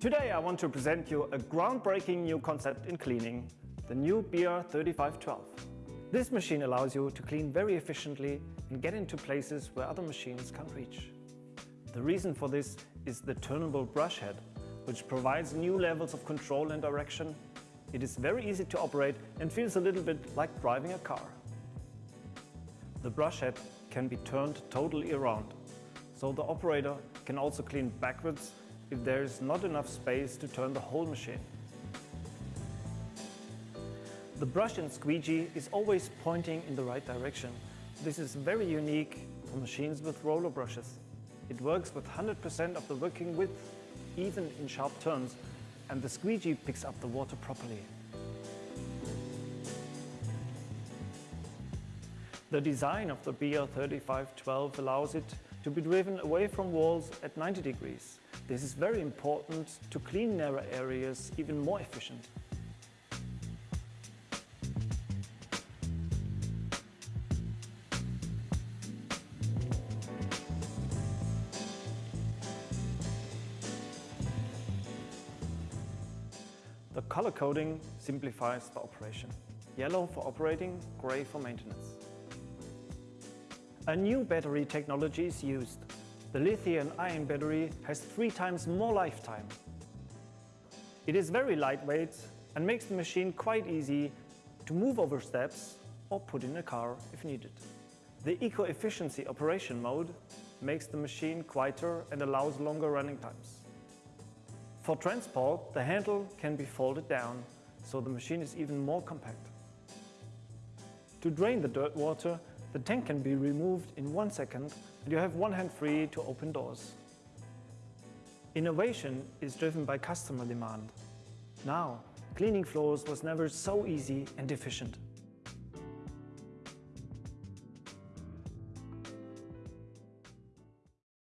Today I want to present you a groundbreaking new concept in cleaning, the new BR3512. This machine allows you to clean very efficiently and get into places where other machines can't reach. The reason for this is the turnable brush head, which provides new levels of control and direction. It is very easy to operate and feels a little bit like driving a car. The brush head can be turned totally around, so the operator can also clean backwards if there is not enough space to turn the whole machine. The brush and squeegee is always pointing in the right direction. This is very unique for machines with roller brushes. It works with 100% of the working width, even in sharp turns, and the squeegee picks up the water properly. The design of the BR3512 allows it to be driven away from walls at 90 degrees. This is very important to clean narrow areas even more efficient. The color coding simplifies the operation. Yellow for operating, gray for maintenance. A new battery technology is used. The lithium-ion battery has three times more lifetime. It is very lightweight and makes the machine quite easy to move over steps or put in a car if needed. The eco-efficiency operation mode makes the machine quieter and allows longer running times. For transport, the handle can be folded down, so the machine is even more compact. To drain the dirt water, the tank can be removed in one second and you have one hand free to open doors. Innovation is driven by customer demand. Now, cleaning floors was never so easy and efficient.